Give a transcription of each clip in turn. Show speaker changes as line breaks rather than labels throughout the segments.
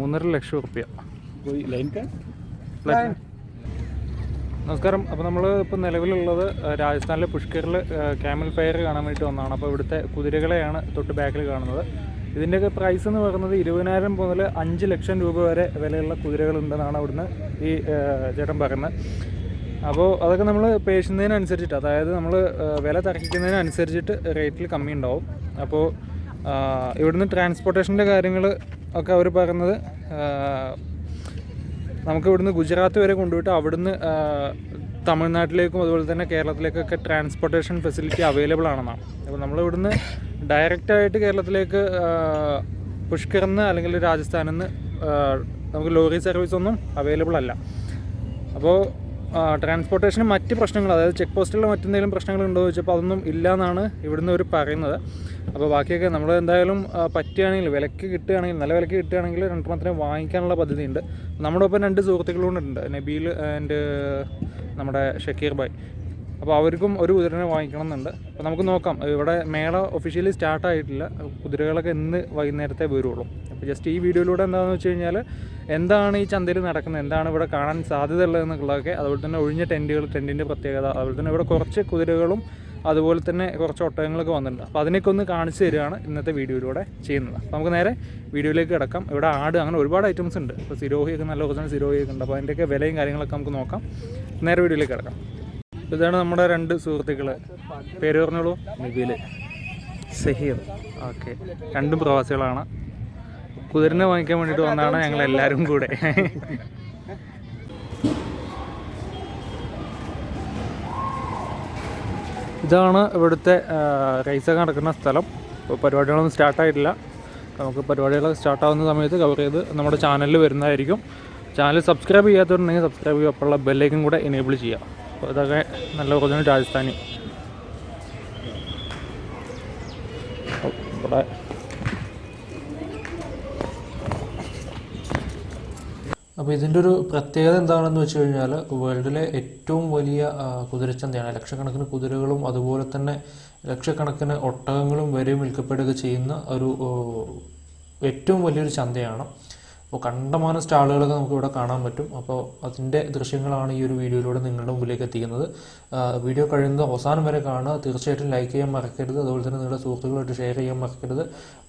മൂന്നര ലക്ഷം
ഉറുപ്പ്യ.
നമസ്കാരം. അപ്പോൾ നമ്മൾ ഇപ്പോൾ നിലവിലുള്ളത് രാജസ്ഥാനിലെ പുഷ്കറിൽ ക്യാമൽ ഫയർ കാണാൻ വേണ്ടിയിട്ട് വന്നതാണ്. അപ്പോൾ ഇവിടുത്തെ കുതിരകളെയാണ് തൊട്ട് ബാക്കിൽ കാണുന്നത്. ഇതിന്റെയൊക്കെ പ്രൈസ് എന്ന് പറയുന്നത് ഇരുപതിനായിരം മുതൽ അഞ്ച് ലക്ഷം രൂപ വരെ വിലയുള്ള കുതിരകളുണ്ടെന്നാണ് അവിടുന്ന് ഈ ചേട്ടൻ പറയുന്നത്. അപ്പോൾ അതൊക്കെ നമ്മൾ പേശുന്നതിനനുസരിച്ചിട്ട് അതായത് നമ്മൾ വില തർക്കിക്കുന്നതിനനുസരിച്ചിട്ട് റേറ്റിൽ കമ്മി ഉണ്ടാവും അപ്പോൾ ഇവിടുന്ന് ട്രാൻസ്പോർട്ടേഷന്റെ കാര്യങ്ങൾ ഒക്കെ അവർ ആ, നമുക്ക് ഇവിടുന്ന് ഗുജറാത്ത് വരെ കൊണ്ടുപോയിട്ട് അവിടുന്ന് തമിഴ്നാട്ടിലേക്കും അതുപോലെ തന്നെ കേരളത്തിലേക്കൊക്കെ ട്രാൻസ്പോർട്ടേഷൻ ഫെസിലിറ്റി അവൈലബിൾ ആണെന്നാണ്. അപ്പോൾ നമ്മൾ ഇവിടുന്ന് ഡയറക്റ്റായിട്ട് കേരളത്തിലേക്ക് പുഷ്കറിന്ന് അല്ലെങ്കിൽ രാജസ്ഥാനിൽ നിന്ന് നമുക്ക് ലോറി സർവീസ് ഒന്നും അവൈലബിൾ അല്ല. അപ്പോൾ ട്രാൻസ്പോർട്ടേഷന് മറ്റ് പ്രശ്നങ്ങൾ അതായത് ചെക്ക് പോസ്റ്റിലുള്ള മറ്റെന്തെങ്കിലും എന്ന് ചോദിച്ചപ്പോൾ അതൊന്നും ഇല്ല എന്നാണ് ഇവിടുന്ന് അവർ പറയുന്നത്. അപ്പോൾ ബാക്കിയൊക്കെ നമ്മൾ എന്തായാലും പറ്റുകയാണെങ്കിൽ വിലക്ക് കിട്ടുകയാണെങ്കിൽ നല്ല വിലക്ക് കിട്ടുകയാണെങ്കിൽ രണ്ടെണ്ണത്തിന് വാങ്ങിക്കാനുള്ള പദ്ധതിയുണ്ട്. നമ്മുടെ ഒപ്പം രണ്ട് സുഹൃത്തുക്കളും ഉണ്ട് നബീൽ ആൻഡ് നമ്മുടെ ഷക്കീർ ഭായ്. അപ്പോൾ അവർക്കും ഒരു കുതിരനെ വാങ്ങിക്കണം എന്നുണ്ട് അപ്പോൾ നമുക്ക് നോക്കാം ഇവിടെ മേള ഒഫീഷ്യലി സ്റ്റാർട്ട് ആയിട്ടില്ല. കുതിരകളൊക്കെ ഇന്ന് വൈകുന്നേരത്തെ വരുള്ളൂ. അപ്പോൾ ജസ്റ്റ് ഈ വീഡിയോയിലൂടെ എന്താണെന്ന് വെച്ച് കഴിഞ്ഞാൽ എന്താണ് ഈ ചന്തയിൽ നടക്കുന്നത്? എന്താണ് ഇവിടെ കാണാൻ സാധ്യത ഉള്ളതെന്നുള്ളതൊക്കെ അതുപോലെ തന്നെ ഒഴിഞ്ഞ ടെന്റുകൾ ടെന്റിന്റെ പ്രത്യേകത അതുപോലെ തന്നെ ഇവിടെ കുറച്ച് കുതിരകളും അതുപോലെ തന്നെ കുറച്ച് ഒട്ടകങ്ങളൊക്കെ വന്നിട്ടുണ്ട്. അപ്പോൾ അതിനൊക്കെ ഒന്ന് കാണിച്ചു തരികയാണ് ഇന്നത്തെ വീഡിയോയിലൂടെ ചെയ്യുന്നത്. നമുക്ക് നേരെ വീഡിയോയിലേക്ക് കിടക്കാം. ഇവിടെ ആട് അങ്ങനെ ഒരുപാട് ഐറ്റംസ് ഉണ്ട്. ഇപ്പോൾ സിരോഹിയൊക്കെ നല്ല കുറച്ച് സിരോഹിയൊക്കെ ഉണ്ട്. അപ്പോൾ അതിന്റെയൊക്കെ വിലയും കാര്യങ്ങളൊക്കെ നമുക്ക് നോക്കാം. നേരെ വീഡിയോയിലേക്ക് കിടക്കാം. ഇതാണ് നമ്മുടെ രണ്ട് സുഹൃത്തുക്കൾ പേര് പറഞ്ഞോളൂ. നിബിൽ സഹീർ. ഓക്കെ. രണ്ടും പ്രവാസികളാണ്. കുതിരനെ വാങ്ങിക്കാൻ വേണ്ടിയിട്ട് വന്നതാണ് ഞങ്ങൾ എല്ലാവരും കൂടെ. ഇതാണ് ഇവിടുത്തെ റൈസൊക്കെ നടക്കുന്ന സ്ഥലം. ഇപ്പോൾ പരിപാടികളൊന്നും സ്റ്റാർട്ടായിട്ടില്ല നമുക്ക് പരിപാടികൾ സ്റ്റാർട്ടാവുന്ന സമയത്ത് കവർ ചെയ്ത് നമ്മുടെ ചാനലിൽ വരുന്നതായിരിക്കും. ചാനൽ സബ്സ്ക്രൈബ് ചെയ്യാത്തവരുണ്ടെങ്കിൽ സബ്സ്ക്രൈബ് ചെയ്യുക. അപ്പോഴുള്ള ബെല്ലേക്കും കൂടെ എനേബിൾ ചെയ്യുക. അപ്പോൾ ഇതൊക്കെ നല്ല ഒറിജിനൽ രാജസ്ഥാനി. അപ്പോൾ ഇതിന്റെ ഒരു പ്രത്യേകത എന്താണെന്ന് വെച്ച് കഴിഞ്ഞാൽ വേൾഡിലെ ഏറ്റവും വലിയ കുതിരച്ചന്തയാണ്. ലക്ഷക്കണക്കിന് കുതിരകളും അതുപോലെ തന്നെ ലക്ഷക്കണക്കിന് ഒട്ടകങ്ങളും വരെ വിൽക്കപ്പെടുക ചെയ്യുന്ന ഒരു ഏറ്റവും വലിയൊരു ചന്തയാണ്. അപ്പോൾ കണ്ടമാനം സ്റ്റാളുകളൊക്കെ നമുക്ക് ഇവിടെ കാണാൻ പറ്റും. അപ്പോൾ അതിന്റെ ദൃശ്യങ്ങളാണ് ഈ ഒരു വീഡിയോയിലൂടെ നിങ്ങളുടെ മുമ്പിലേക്ക് എത്തിക്കുന്നത്. വീഡിയോ കഴിയുന്നത് അവസാനം വരെ കാണുക. തീർച്ചയായിട്ടും ലൈക്ക് ചെയ്യാൻ മറക്കരുത്. അതുപോലെ തന്നെ നിങ്ങളുടെ സുഹൃത്തുക്കളായിട്ട് ഷെയർ ചെയ്യാൻ മറക്കരുത്.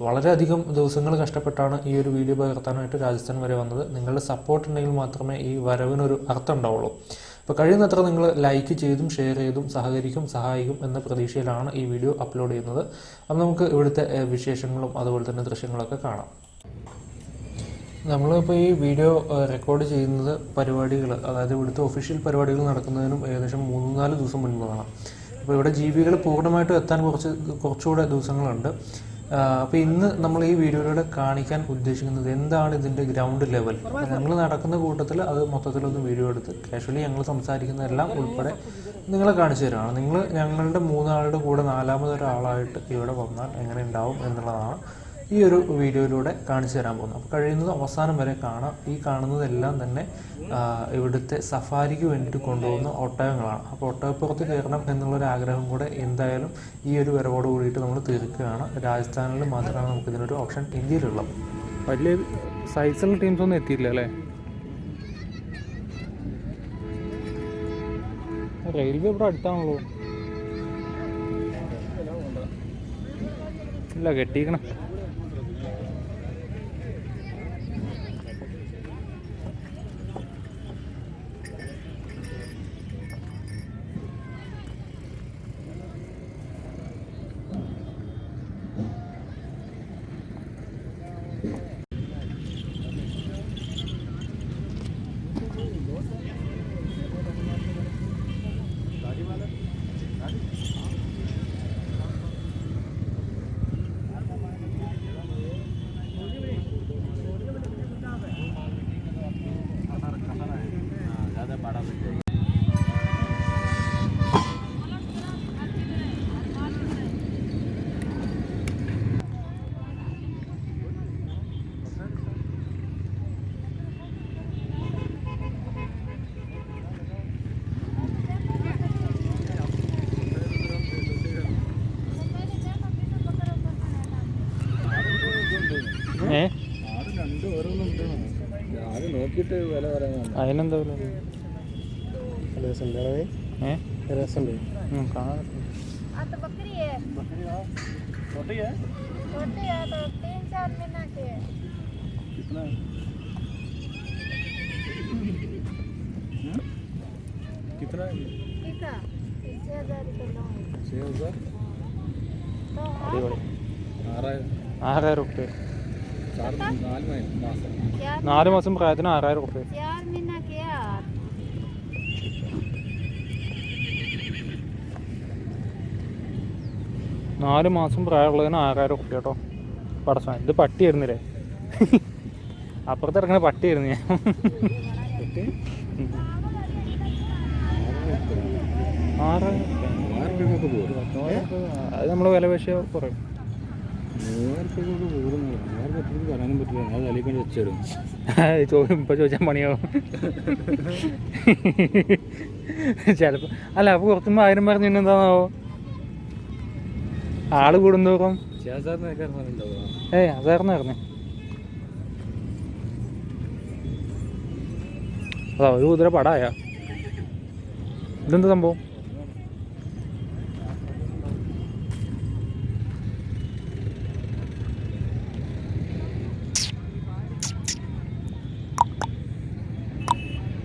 വളരെയധികം ദിവസങ്ങൾ കഷ്ടപ്പെട്ടാണ് ഈ ഒരു വീഡിയോ പകർത്താനായിട്ട് രാജസ്ഥാൻ വരെ വന്നത്. നിങ്ങളുടെ സപ്പോർട്ട് ഉണ്ടെങ്കിൽ മാത്രമേ ഈ വരവിനൊരു അർത്ഥം ഉണ്ടാവുള്ളൂ. അപ്പോൾ കഴിയുന്നത്ര നിങ്ങൾ ലൈക്ക് ചെയ്തും ഷെയർ ചെയ്തും സഹകരിക്കും സഹായിക്കും എന്ന പ്രതീക്ഷയിലാണ് ഈ വീഡിയോ അപ്ലോഡ് ചെയ്യുന്നത്. അപ്പം നമുക്ക് ഇവിടുത്തെ വിശേഷങ്ങളും അതുപോലെ തന്നെ ദൃശ്യങ്ങളൊക്കെ കാണാം. നമ്മളിപ്പോൾ ഈ വീഡിയോ റെക്കോർഡ് ചെയ്യുന്നത് പരിപാടികൾ അതായത് ഇവിടുത്തെ ഒഫീഷ്യൽ പരിപാടികൾ നടക്കുന്നതിനും ഏകദേശം മൂന്ന് നാല് ദിവസം മുൻപാണ് അപ്പോൾ ഇവിടെ ജീവികൾ പൂർണമായിട്ടും എത്താൻ കുറച്ച് കുറച്ചുകൂടെ ദിവസങ്ങളുണ്ട്. അപ്പോൾ ഇന്ന് നമ്മൾ ഈ വീഡിയോയിലൂടെ കാണിക്കാൻ ഉദ്ദേശിക്കുന്നത് എന്താണ് ഇതിന്റെ ഗ്രൗണ്ട് ലെവൽ ഞങ്ങൾ നടക്കുന്ന കൂട്ടത്തിൽ അത് മൊത്തത്തിലൊന്ന് വീഡിയോ എടുത്ത് കാഷ്വലി ഞങ്ങൾ സംസാരിക്കുന്നതെല്ലാം ഉൾപ്പെടെ നിങ്ങളെ കാണിച്ചു തരാണ്. നിങ്ങൾ ഞങ്ങളുടെ മൂന്നാളുടെ കൂടെ നാലാമതൊരാളായിട്ട് ഇവിടെ വന്നാൽ എങ്ങനെ ഉണ്ടാവും എന്നുള്ളതാണ്. ഈ ഒരു വീഡിയോയിലൂടെ കാണിച്ചു തരാൻ പോകുന്നു. അപ്പോൾ കഴിയുന്നത് അവസാനം വരെ കാണാം. ഈ കാണുന്നതെല്ലാം തന്നെ ഇവിടുത്തെ സഫാരിക്ക് വേണ്ടിയിട്ട് കൊണ്ടുപോകുന്ന ഒട്ടകങ്ങളാണ്. അപ്പോൾ ഒട്ടകപ്പുറത്ത് കയറണം എന്നുള്ളൊരു ആഗ്രഹം കൂടെ എന്തായാലും ഈ ഒരു വരവോട് കൂടിയിട്ട് നമ്മൾ തീർക്കുകയാണ്. രാജസ്ഥാനിൽ മാത്രമാണ് നമുക്ക് ഇതിനൊരു ഓപ്ഷൻ ഇന്ത്യയിലുള്ളത്. വലിയ സൈസുള്ള ടീംസ് ഒന്നും എത്തിയില്ല അല്ലേ? റെയിൽവേ ഇവിടെ അടുത്താണല്ലോ. ഇല്ല കെട്ടിക്കണം
നോക്കിയിട്ട് വില പറയാൻ
അതിനെന്താ വില
രസമുണ്ട്
ഏ
രസമുണ്ട്
ഉം, കാണാൻ
हाँ तो बकरी है छोटी है तो तीन चार महीना की है
कितना कितना है
ठीक है छः हजार रुपये लूँगी
छः हज़ार
तो
അടിപൊളി
ആറായിരം
ആറായിരം റുപ്യ
चार നാല് മാസം
പ്രായത്തിന് ആറായിരം റുപ്യ നാല് മാസം പ്രായമുള്ളതിന് ആറായിരം റുപ്യ കേട്ടോ. പടസം ഇത് പട്ടിയായിരുന്നില്ലേ? അപ്പുറത്ത് ഇറങ്ങണ പട്ടിയായിരുന്നു ഞാൻ. ആറായിരം അത് നമ്മൾ വില പക്ഷേ കുറയും. ഇപ്പം ചോദിച്ചാൽ പണിയാവും. ചിലപ്പോൾ അല്ല അപ്പോൾ കുറച്ചുമ്പോൾ ആയിരം പറഞ്ഞു എന്താണാവോ? ആൾ കൂടുന്തോറും. ഏയ് അതായിരുന്നു അതായിരുന്നായിരുന്നു അതാ ഒരു കുതിര പടായ. ഇതെന്താ സംഭവം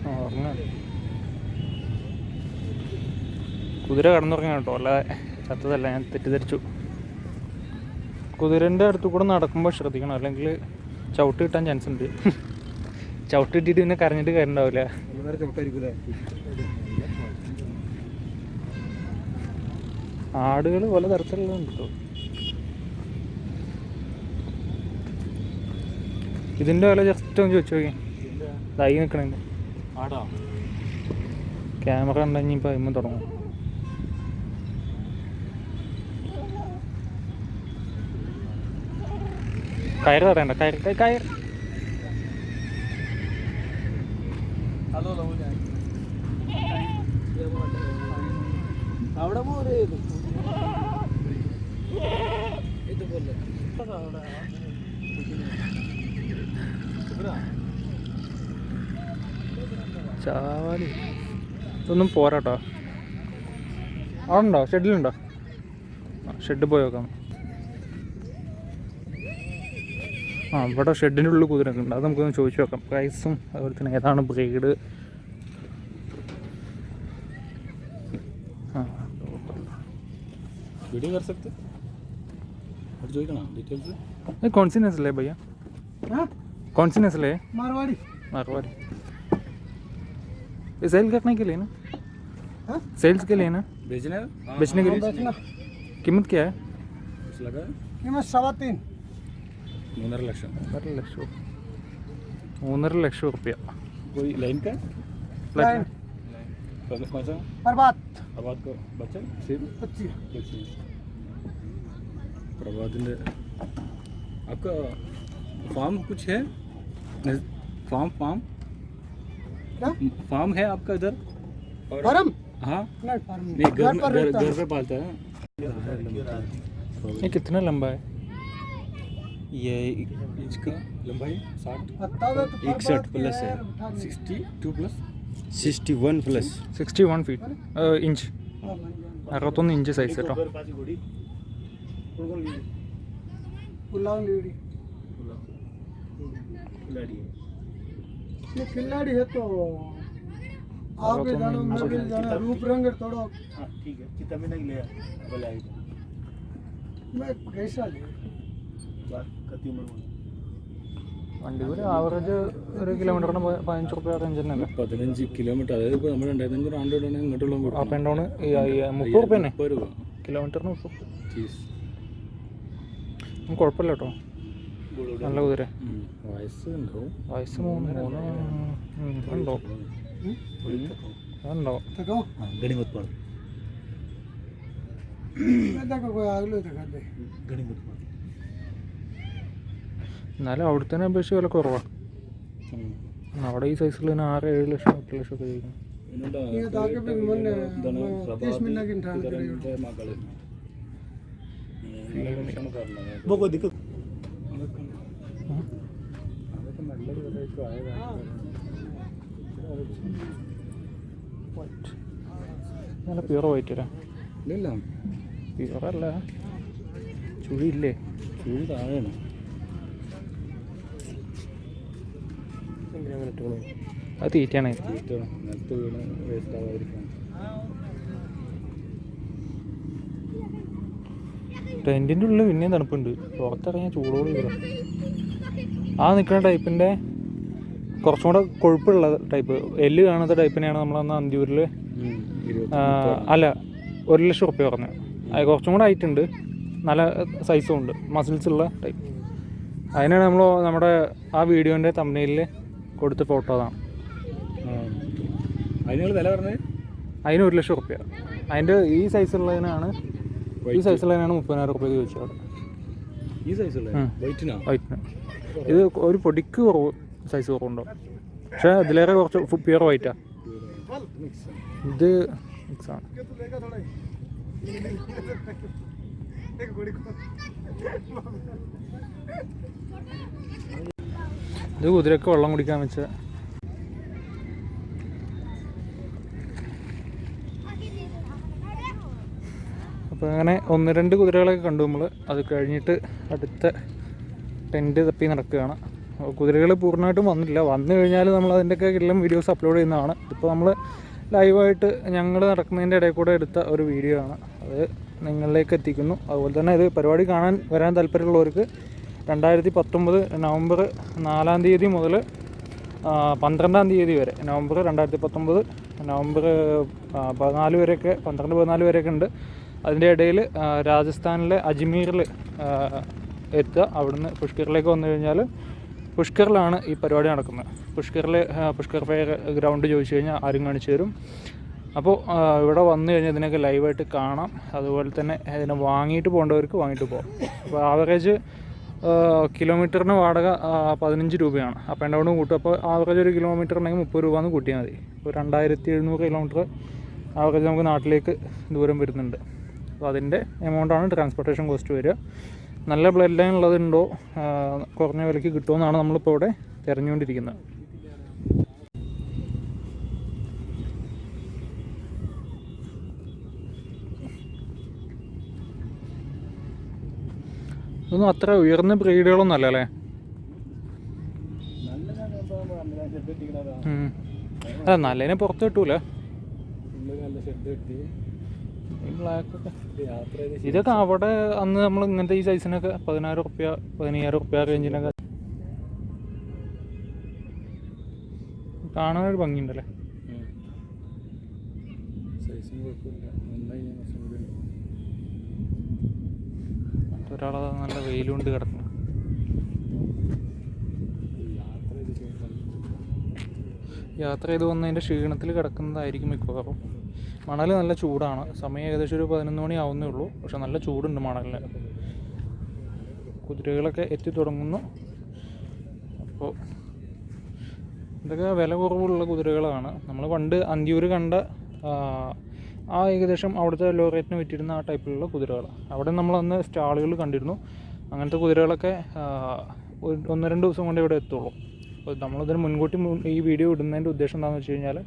ആ, ഉറങ്ങാണ്. കുതിര കടന്നുറങ്ങാൻ കേട്ടോ. അല്ലാതെ ചത്തതല്ല ഞാൻ തെറ്റിദ്ധരിച്ചു. കുതിരന്റെ അടുത്ത് കൂടെ നടക്കുമ്പോൾ ശ്രദ്ധിക്കണം. അല്ലെങ്കിൽ ചവിട്ട് കിട്ടാൻ ചാൻസ് ഉണ്ട്. ചവിട്ട് കിട്ടിയിട്ട് പിന്നെ കരഞ്ഞിട്ട്
ചവിട്ടായിരിക്കൂലേ?
ആടുകൾ പല തരത്തിലുള്ളതുണ്ട് കേട്ടോ. ഇതിന്റെ വില ജസ്റ്റ് ഒന്ന് ചോദിച്ചു നോക്കി. ഇതായി നിൽക്കണേ ക്യാമറ ഉണ്ടെങ്കിൽ ഇപ്പം അതിമ്മ തുടങ്ങും. കയറ് തടയണ്ട കയർ
കയർ അവിടെ ഇതുപോലെ.
ചാവാലി. ഇതൊന്നും പോരാട്ടോ. അവിടെ ഉണ്ടോ? ഷെഡിലുണ്ടോ? ഷെഡ് പോയി നോക്കാം. ആ ഇവിടെ ഷെഡിൻ്റെ ഉള്ളിൽ കുതിരൊക്കെ ഉണ്ട് അത് നമുക്കൊന്ന് ചോദിച്ചു നോക്കാം പ്രൈസും അതുപോലെ തന്നെ ഏതാണ് ബ്രീഡ് ആ
वीडियो कर सकते और जो ना डिटेल्स
ये कौन सी नस्ल है भैया कौन सी नस्ल है
मारवाड़ी
मारवाड़ी ये सेल करने के लिए ना
हाँ?
सेल्स के लिए ना
बेचने
बेचने के लिए
बेचना
कीमत क्या है
कुछ लगा
कीमत सवा तीन
മൂന്നര ലക്ഷം
മൂന്നര ലക്ഷം മൂന്നര ലക്ഷം റുപ്യ
कोई लाइन का
लाइन
कौन कौन सा
प्रभात
प्रभात को बच्चा सिर्फ
पच्चीस
प्रभात आपका फार्म कुछ है नज- फार्म फार्म
क्या
फार्म है आपका इधर और
फार्म
हाँ
नहीं फार्म
नहीं घर
घर
में
पर
घर,
रहता
घर
है
पे पालता है
ये कितना लंबा है
ये इसका लंबाई साठ। इकसठ प्लस है।
Sixty two plus sixty
one plus sixty
one feet inch अरवत्तोंದು
inches ಐತೆ ಸರ್ खिलाड़ी है। तो आप जाना रूप रंग थोड़ा
ठीक है। कितना
मैं कैसा
വണ്ടി ഒരു ആവറേജ് ഒരു കിലോമീറ്ററിന് പതിനഞ്ച് റുപ്യ റേഞ്ച് തന്നെ
പതിനഞ്ച് കിലോമീറ്റർ അതായത് ഇപ്പോൾ നമ്മൾ രണ്ടായിരത്തി അഞ്ഞൂറ് ആണ്ട് ഇടണേ ഇങ്ങോട്ടുള്ള
അപ്പ് ആൻഡ് ഡൗൺ മുപ്പത് റുപ്യ തന്നെ? കിലോമീറ്ററിന് മുപ്പത് കുഴപ്പമില്ല കേട്ടോ. നല്ല കുതിര.
വയസ്സ് ഉണ്ടാവും
വയസ്സ് മൂന്ന് മൂന്ന് ഉണ്ടോ? ഉണ്ടോ? അതുണ്ടോ
देखो
എന്നാലും അവിടുത്തെ അപേക്ഷ വില കുറവാണ് അവിടെ ഈ സൈസിൽ തന്നെ ആറ് ഏഴ് ലക്ഷം എട്ട് ലക്ഷം ഒക്കെ ചോദിക്കും.
നല്ല പ്യൂറോ
വൈറ്റ് അല്ലേ? പ്യുവർ ചുഴിയില്ലേ?
ചുഴി താഴെയാണ്.
അത് തീറ്റയാണ്.
തീറ്റ നിലത്ത് വീണ് വേസ്റ്റ് ആവാതിരിക്കണം
ടെന്റിന്റെ ഉള്ളിൽ പിന്നെയും തണുപ്പുണ്ട്. പുറത്തിറങ്ങിയ ചൂടോട് വരും ആ നിൽക്കുന്ന ടൈപ്പിന്റെ കുറച്ചും കൂടെ കൊഴുപ്പുള്ള ടൈപ്പ്. എല്ല് കാണാത്ത ടൈപ്പിനെയാണ് നമ്മളന്ന് അന്തിയൂരിൽ അല്ല ഒരു ലക്ഷം റുപ്യ പറഞ്ഞത് അത് കുറച്ചും കൂടെ ആയിട്ടുണ്ട് നല്ല സൈസും ഉണ്ട്. മസിൽസ് ഉള്ള ടൈപ്പ് അതിനാണ് നമ്മൾ നമ്മുടെ ആ വീഡിയോന്റെ തമ്മനയിൽ കൊടുത്ത ഫോട്ടോ അതാണ്
വില പറഞ്ഞത്?
അതിന് ഒരു ലക്ഷം റുപ്യ അതിന്റെ ഈ സൈസുള്ളതിനാണ് ഈ സൈസുള്ളതിനാണ് മുപ്പതിനായിരം റുപ്യ ചോദിച്ചത് അവിടെ
ഈ സൈസുള്ള
ഉം.
വൈറ്റിനാ
വൈറ്റിന് ഇത് ഒരു പൊടിക്ക് കുറവ് സൈസ് കുറവുണ്ടോ? പക്ഷെ അതിലേറെ കുറച്ച് പ്യുവർ വൈറ്റാ ഇത് മിക്സാണ് ഇത് കുതിരക്ക് വെള്ളം കുടിക്കാൻ വെച്ച അപ്പോൾ അങ്ങനെ ഒന്ന് രണ്ട് കുതിരകളൊക്കെ കണ്ടു നമ്മൾ അത് കഴിഞ്ഞിട്ട് അടുത്ത ടെന്റ് തപ്പി നടക്കുകയാണ്. കുതിരകൾ പൂർണമായിട്ടും വന്നില്ല വന്നു കഴിഞ്ഞാൽ നമ്മൾ അതിന്റെയൊക്കെ എല്ലാം വീഡിയോസ് അപ്ലോഡ് ചെയ്യുന്നതാണ്. ഇപ്പോൾ നമ്മൾ ലൈവായിട്ട് ഞങ്ങൾ നടക്കുന്നതിന്റെ ഇടയിൽ കൂടെ എടുത്ത ഒരു വീഡിയോ ആണ്. അത് നിങ്ങളിലേക്ക് എത്തിക്കുന്നു. അതുപോലെ തന്നെ ഇത് പരിപാടി കാണാൻ വരാൻ താല്പര്യമുള്ളവർക്ക് രണ്ടായിരത്തി പത്തൊമ്പത് നവംബർ നാലാം തീയതി മുതൽ പന്ത്രണ്ടാം തീയതി വരെ നവംബർ രണ്ടായിരത്തി പത്തൊമ്പത് നവംബർ പതിനാല് വരെയൊക്കെ പന്ത്രണ്ട് പതിനാല് വരെയൊക്കെ ഉണ്ട്. അതിന്റെ ഇടയിൽ രാജസ്ഥാനിലെ അജ്മീറിൽ എത്തുക. അവിടുന്ന് പുഷ്കറിലേക്ക് വന്നു കഴിഞ്ഞാൽ പുഷ്കറിലാണ് ഈ പരിപാടി നടക്കുന്നത്. പുഷ്കറിൽ പുഷ്കർ ഫെയർ ഗ്രൗണ്ട് ചോദിച്ചു കഴിഞ്ഞാൽ ആരും കാണിച്ചു തരും. അപ്പോൾ ഇവിടെ വന്നു കഴിഞ്ഞാൽ ഇതിനൊക്കെ ലൈവായിട്ട് കാണാം. അതുപോലെ തന്നെ ഇതിനെ വാങ്ങിയിട്ട് പോകേണ്ടവർക്ക് വാങ്ങിയിട്ട് പോകാം. അപ്പോൾ ആവറേജ് കിലോമീറ്ററിന് വാടക പതിനഞ്ച് രൂപയാണ്. അപ്പ് ആൻഡ് ഡൗൺ കൂട്ടും. അപ്പോൾ ആവറേജ് ഒരു കിലോമീറ്റർ ഉണ്ടെങ്കിൽ മുപ്പത് രൂപ എന്ന് കൂട്ടിയാൽ മതി. ഇപ്പോൾ രണ്ടായിരത്തി എഴുന്നൂറ് കിലോമീറ്റർ ആവറേജ് നമുക്ക് നാട്ടിലേക്ക് ദൂരം വരുന്നുണ്ട്. അപ്പോൾ അതിന്റെ എമൗണ്ടാണ് ട്രാൻസ്പോർട്ടേഷൻ കോസ്റ്റ് വരിക. നല്ല ബ്ലഡ് ലൈൻ ഉള്ളതുണ്ടോ? കുറഞ്ഞ വിലയ്ക്ക് കിട്ടുമെന്നാണ് നമ്മളിപ്പോൾ ഇവിടെ തിരഞ്ഞുകൊണ്ടിരിക്കുന്നത്. ഇതൊന്നും അത്ര ഉയർന്ന ബ്രീഡുകളൊന്നും അല്ല അല്ലേ. അല്ല നല്ലതിനെ പുറത്ത് കിട്ടൂല. ഇതൊക്കെ അവിടെ അന്ന് നമ്മൾ ഇങ്ങനത്തെ ഈ സൈസിനൊക്കെ പതിനായിരം റുപ്യ പതിനയ്യായിരം റുപ്യ റേഞ്ചിനൊക്കെ കാണാനൊരു ഭംഗിയുണ്ടല്ലേ?
സൈസും ഞാൻ കുറച്ചും കൂടി ഉണ്ട്.
ഒരാളെ നല്ല വെയിലുകൊണ്ട്
ചെയ്ത്
യാത്ര ചെയ്ത് വന്നതിന്റെ ക്ഷീണത്തിൽ കിടക്കുന്നതായിരിക്കും മിക്കവാറും. മണൽ നല്ല ചൂടാണ്. സമയം ഏകദേശം ഒരു പതിനൊന്ന് മണി ആവുന്നേ ഉള്ളൂ. പക്ഷെ നല്ല ചൂടുണ്ട് മണലിന്. കുതിരകളൊക്കെ എത്തി തുടങ്ങുന്നു. അപ്പോൾ ഇതൊക്കെ വില കുറവുള്ള കുതിരകളാണ്. നമ്മൾ പണ്ട് അന്തിയൂർ കണ്ട ആ, ഏകദേശം അവിടുത്തെ ലോ റേറ്റിന് വിറ്റിരുന്ന ആ ടൈപ്പിലുള്ള കുതിരകൾ. അവിടെ നമ്മൾ അന്ന് സ്റ്റാളുകൾ കണ്ടിരുന്നു. അങ്ങനത്തെ കുതിരകളൊക്കെ ഒന്ന് രണ്ട് ദിവസം കൊണ്ട് ഇവിടെ എത്തുള്ളൂ. അപ്പോൾ നമ്മളിതിന് മുൻകൂട്ടി മുൻ- ഈ വീഡിയോ ഇടുന്നതിന്റെ ഉദ്ദേശം എന്താണെന്ന് വെച്ച് കഴിഞ്ഞാൽ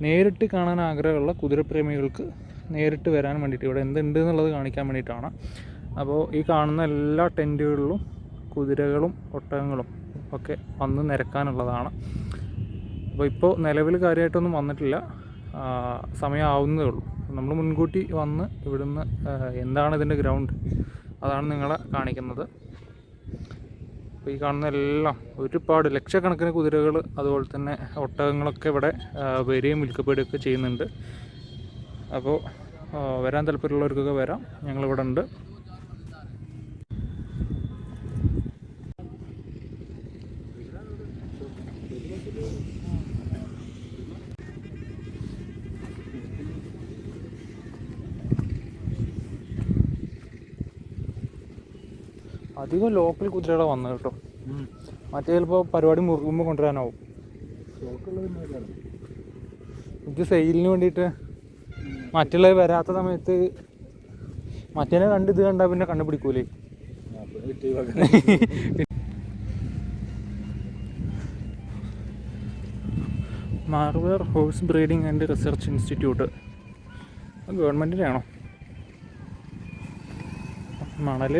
നേരിട്ട് കാണാൻ ആഗ്രഹമുള്ള കുതിരപ്രേമികൾക്ക് നേരിട്ട് വരാൻ വേണ്ടിയിട്ട് ഇവിടെ എന്തുണ്ട് എന്നുള്ളത് കാണിക്കാൻ വേണ്ടിയിട്ടാണ്. അപ്പോൾ ഈ കാണുന്ന എല്ലാ ടെന്റുകളിലും കുതിരകളും ഒട്ടകങ്ങളും ഒക്കെ വന്ന് നിരക്കാനുള്ളതാണ്. അപ്പോൾ ഇപ്പോൾ നിലവിൽ കാര്യമായിട്ടൊന്നും വന്നിട്ടില്ല. സമയമാവുന്നതേ ഉള്ളൂ. നമ്മൾ മുൻകൂട്ടി വന്ന് ഇവിടുന്ന് എന്താണ് ഇതിന്റെ ഗ്രൗണ്ട്? അതാണ് നിങ്ങളെ കാണിക്കുന്നത്. അപ്പോൾ ഈ കാണുന്ന എല്ലാം ഒരുപാട് ലക്ഷക്കണക്കിന് കുതിരകൾ അതുപോലെ തന്നെ ഒട്ടകങ്ങളൊക്കെ ഇവിടെ വരികയും വിൽക്കപ്പെടുകയൊക്കെ ചെയ്യുന്നുണ്ട്. അപ്പോൾ വരാൻ താല്പര്യമുള്ളവർക്കൊക്കെ വരാം. ഞങ്ങളിവിടെ ഉണ്ട്. അധികം ലോക്കൽ കുതിരകളെ വന്നത് കേട്ടോ. മറ്റേ ചിലപ്പോൾ പരിപാടി മുറുകുമ്പോൾ കൊണ്ടുവരാനാവും. ഇത് സെയിലിന് വേണ്ടിയിട്ട് മറ്റുള്ളവർ വരാത്ത സമയത്ത് മറ്റേനെ കണ്ട് ഇത് കണ്ടാൽ പിന്നെ കണ്ടുപിടിക്കൂലേ. Marwar horse breeding and research institute ഗവൺമെന്റിന്റെ ആണോ മണൽ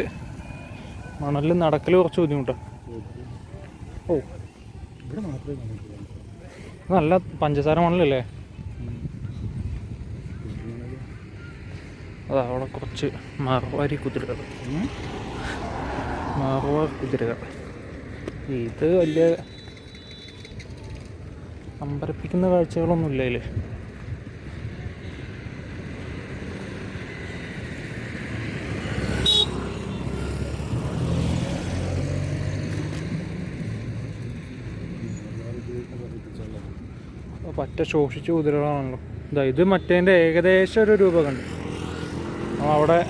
മണലിൽ നടക്കൽ കുറച്ച് ബുദ്ധിമുട്ടാണ് ഓ. നല്ല പഞ്ചസാര മണലല്ലേ? അതാ അവിടെ കുറച്ച് മറവാരി കുതിരകൾ. മാർവാർ കുതിരകൾ. ഇത് വലിയ അമ്പരപ്പിക്കുന്ന കാഴ്ചകളൊന്നും ഇല്ല പറ്റ ശോഷിച്ച് കുതിരകളാണല്ലോ. ഇതാ ഇത് മറ്റേന്റെ ഏകദേശം ഒരു രൂപ കണ്ടു അവിടെ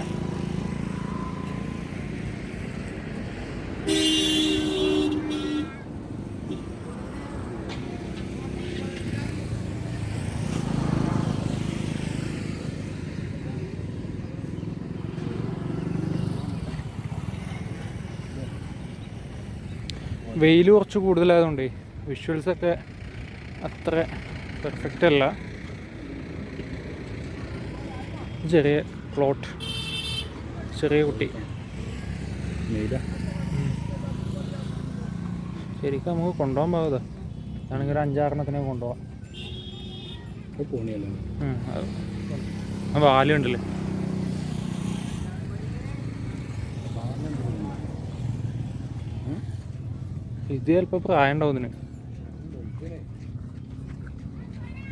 വെയിൽ കുറച്ച് കൂടുതലായതുകൊണ്ടേ വിഷ്വൽസൊക്കെ അത്ര പെർഫെക്റ്റ് അല്ല. ചെറിയ പ്ലോട്ട് ചെറിയ കുട്ടി. ശരിക്കും നമുക്ക് കൊണ്ടുപോകാൻ പാകത. ആണെങ്കിൽ ഒരു അഞ്ചാറെണ്ണത്തിനെ കൊണ്ടുപോകാം. വാലുണ്ടല്ലേ ഇത് ചിലപ്പോൾ പ്രായം ഉണ്ടാവും ഇതിന്.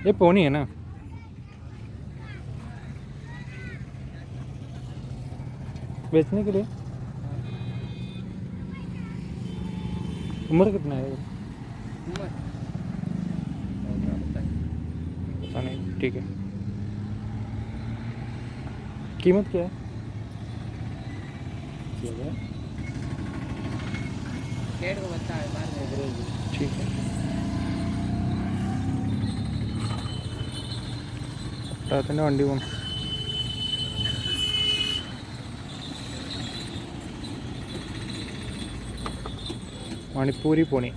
ये पोनी है ना। बेचने के लिए। उम्र कितना है? पता नहीं ठीक है। कीमत क्या है? ठीक है। ഒട്ടകത്തിന്റെ വണ്ടി പോകണം മണിപ്പൂരി പോണി.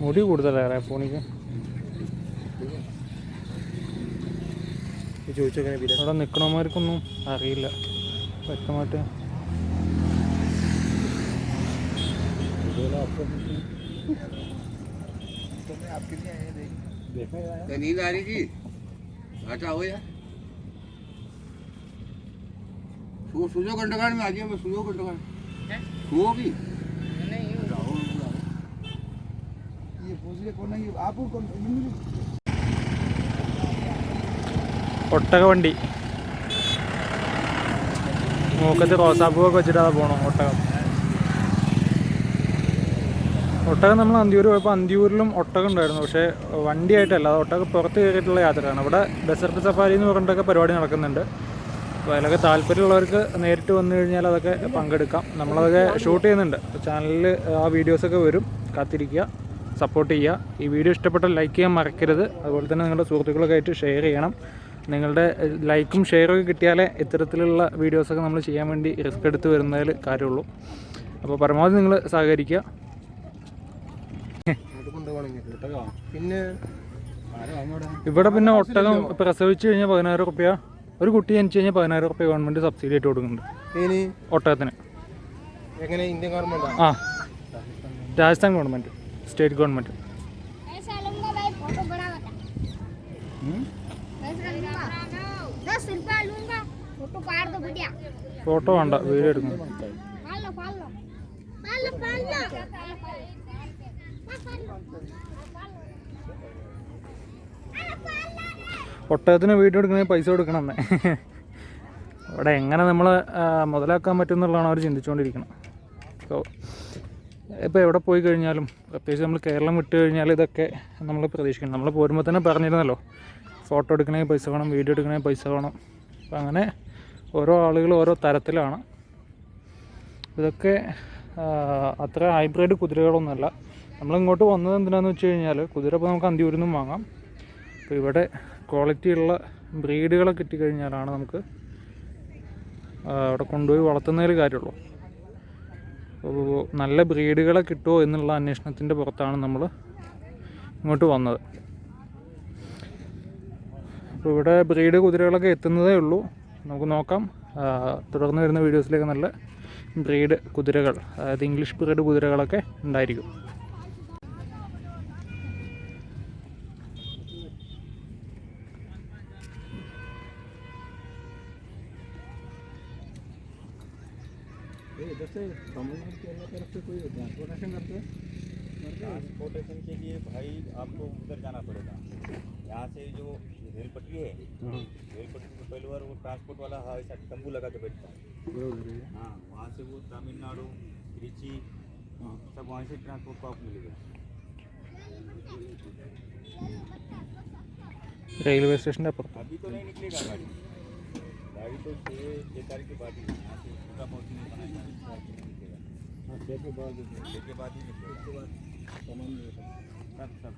മുടി കൂടുതലേറെ പോണിക്ക്. അവിടെ നിൽക്കണമാർക്കൊന്നും അറിയില്ല. വ്യക്തമായിട്ട്.
तो नींद आ रही थी अच्छा हो यार सो सूजो घंटाघाट में आ गया मैं सूजो घंटाघाट सुओ भी
ये पूछिए कौन है ये आपको कौन इंग्लिश
ഒട്ടക വണ്ടി മൂക്കത്ത് റോസാപ്പൂവൊക്കെ വെച്ചിട്ട് അതാ പോകണം ഒട്ടകം ഒട്ടകം നമ്മൾ അന്തിയൂർ പോയപ്പോൾ അന്തിയൂരിലും ഒട്ടകം ഉണ്ടായിരുന്നു. പക്ഷേ വണ്ടിയായിട്ടല്ല അത് ഒട്ടകം പുറത്ത് കയറിയിട്ടുള്ള യാത്രയാണ്. അവിടെ ഡെസർട്ട് സഫാരി എന്ന് പറഞ്ഞിട്ടൊക്കെ പരിപാടി നടക്കുന്നുണ്ട്. അപ്പോൾ അതിലൊക്കെ താല്പര്യമുള്ളവർക്ക് നേരിട്ട് വന്നു കഴിഞ്ഞാൽ അതൊക്കെ പങ്കെടുക്കാം. നമ്മളതൊക്കെ ഷൂട്ട് ചെയ്യുന്നുണ്ട്. ചാനലിൽ ആ വീഡിയോസൊക്കെ വരും. കാത്തിരിക്കുക സപ്പോർട്ട് ചെയ്യുക. ഈ വീഡിയോ ഇഷ്ടപ്പെട്ടാൽ ലൈക്ക് ചെയ്യാൻ മറക്കരുത്. അതുപോലെ തന്നെ നിങ്ങളുടെ സുഹൃത്തുക്കളൊക്കെ ആയിട്ട് ഷെയർ ചെയ്യണം. നിങ്ങളുടെ ലൈക്കും ഷെയറും ഒക്കെ കിട്ടിയാലേ ഇത്തരത്തിലുള്ള വീഡിയോസൊക്കെ നമ്മൾ ചെയ്യാൻ വേണ്ടി റിസ്ക് എടുത്ത് വരുന്നതിൽ കാര്യമുള്ളൂ. അപ്പോൾ പരമാവധി നിങ്ങൾ സഹകരിക്കുക.
പിന്നെ
ഇവിടെ പിന്നെ ഒട്ടകം പ്രസവിച്ചു കഴിഞ്ഞാൽ പതിനായിരം റുപ്യ. ഒരു കുട്ടി ജനിച്ചു കഴിഞ്ഞാൽ പതിനായിരം റുപ്യ ഗവൺമെന്റ് സബ്സിഡി ആയിട്ട് കൊടുക്കുന്നുണ്ട്. ഒട്ടകത്തിന്.
എങ്ങനെ? Indian government?
ആ.
Rajasthan government. State government.
Photo വേണ്ട. വീഡിയോ എടുക്കുന്നു
Thank you.
ഒട്ടകത്തിന് വീട്ടിൽ എടുക്കണമെങ്കിൽ പൈസ കൊടുക്കണം അവിടെ എങ്ങനെ നമ്മൾ മുതലാക്കാൻ പറ്റും എന്നുള്ളതാണ് അവർ ചിന്തിച്ചുകൊണ്ടിരിക്കുന്നത് അപ്പോൾ ഇപ്പോൾ എവിടെ പോയി കഴിഞ്ഞാലും പ്രത്യേകിച്ച് നമ്മൾ കേരളം വിട്ട് കഴിഞ്ഞാൽ ഇതൊക്കെ നമ്മൾ പ്രതീക്ഷിക്കണം. നമ്മൾ പോരുമ്പോൾ തന്നെ പറഞ്ഞിരുന്നല്ലോ ഫോട്ടോ എടുക്കണമെങ്കിൽ പൈസ വേണം വീഡിയോ എടുക്കണമെങ്കിൽ പൈസ വേണം. അപ്പോൾ അങ്ങനെ ഓരോ ആളുകൾ ഓരോ തരത്തിലാണ്. ഇതൊക്കെ അത്ര ഹൈബ്രിഡ് കുതിരകളൊന്നുമല്ല. നമ്മളിങ്ങോട്ട് വന്നത് എന്തിനാന്ന് വെച്ച് കഴിഞ്ഞാൽ കുതിര ഇപ്പോൾ നമുക്ക് അന്തിയൂരിൽ നിന്നും വാങ്ങാം. അപ്പോൾ ഇവിടെ ക്വാളിറ്റി ഉള്ള ബ്രീഡുകളെ കിട്ടിക്കഴിഞ്ഞാലാണ് നമുക്ക് അവിടെ കൊണ്ടുപോയി വളർത്തുന്നതിൽ കാര്യമുള്ളൂ. അപ്പോൾ നല്ല ബ്രീഡുകളെ കിട്ടുമോ എന്നുള്ള അന്വേഷണത്തിന്റെ പുറത്താണ് നമ്മൾ ഇങ്ങോട്ട് വന്നത്. അപ്പോൾ ഇവിടെ ബ്രീഡ് കുതിരകളൊക്കെ എത്തുന്നതേ ഉള്ളൂ. നമുക്ക് നോക്കാം. തുടർന്ന് വരുന്ന വീഡിയോസിലേക്ക് നല്ല ബ്രീഡ് കുതിരകൾ അതായത് ഇംഗ്ലീഷ് ബ്രീഡ് കുതിരകളൊക്കെ ഉണ്ടായിരിക്കും.
उधर जाना पड़ेगा। यहाँ से जो रेल पटरी है। हाँ। रेल पटरी में पहली बार वो ट्रांसपोर्ट वाला है ऐसा तंबू लगा के बैठता है। हाँ। वहाँ से वो तमिलनाडु त्रिची हाँ। सब वहाँ से ट्रांसपोर्ट का मिलेगा।
रेलवे स्टेशन पर?
अभी तो नहीं निकलेगा गाड़ी। गाड़ी तो छः छः तारीख के बाद ही यहाँ से पूरा पहुँचने बनाएगा तो
हाँ, छः के बाद।
छः के बाद ही निकलेगा। सब सब।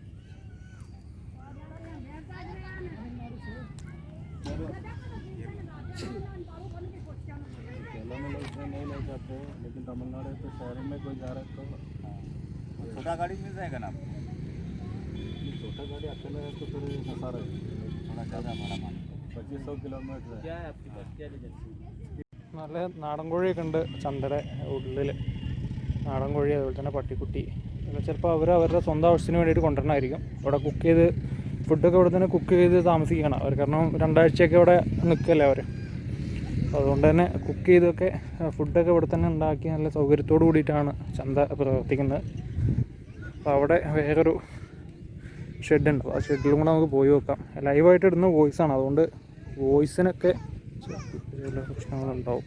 केरला में लोग इतना नहीं ले जाते लेकिन तमिलनाडु तो शहर में कोई जा रहा है तो
छोटा गाड़ी मिल जाएगा ना आपको
ये छोटा गाड़ी अकेला है तो फिर फंसा रहे थोड़ा ज़्यादा हमारा मान पच्चीस सौ किलोमीटर है
നല്ല നാടൻ കോഴിയൊക്കെ ഉണ്ട് ചന്തയുടെ ഉള്ളിൽ നാടൻ കോഴി അതുപോലെ തന്നെ പട്ടിക്കുട്ടി ഇതൊക്കെ ചിലപ്പോൾ അവർ അവരുടെ സ്വന്തം ആവശ്യത്തിന് വേണ്ടിയിട്ട് കൊണ്ടുവരണമായിരിക്കും ഇവിടെ കുക്ക് ചെയ്ത് ഫുഡൊക്കെ ഇവിടെ തന്നെ കുക്ക് ചെയ്ത് താമസിക്കണം അവർ കാരണം രണ്ടാഴ്ചയൊക്കെ ഇവിടെ നിൽക്കല്ലേ അവർ അതുകൊണ്ട് തന്നെ കുക്ക് ചെയ്തൊക്കെ ഫുഡൊക്കെ ഇവിടെ തന്നെ ഉണ്ടാക്കി നല്ല സൗകര്യത്തോടു കൂടിയിട്ടാണ് ചന്ത പ്രവർത്തിക്കുന്നത്. അപ്പോൾ അവിടെ വേറൊരു ഷെഡുണ്ട്. ആ ഷെഡിലും കൂടെ നമുക്ക് പോയി വെക്കാം ലൈവായിട്ട് ഇടുന്ന വോയിസാണ് അതുകൊണ്ട് വോയിസിനൊക്കെ പ്രശ്നങ്ങളുണ്ടാവും.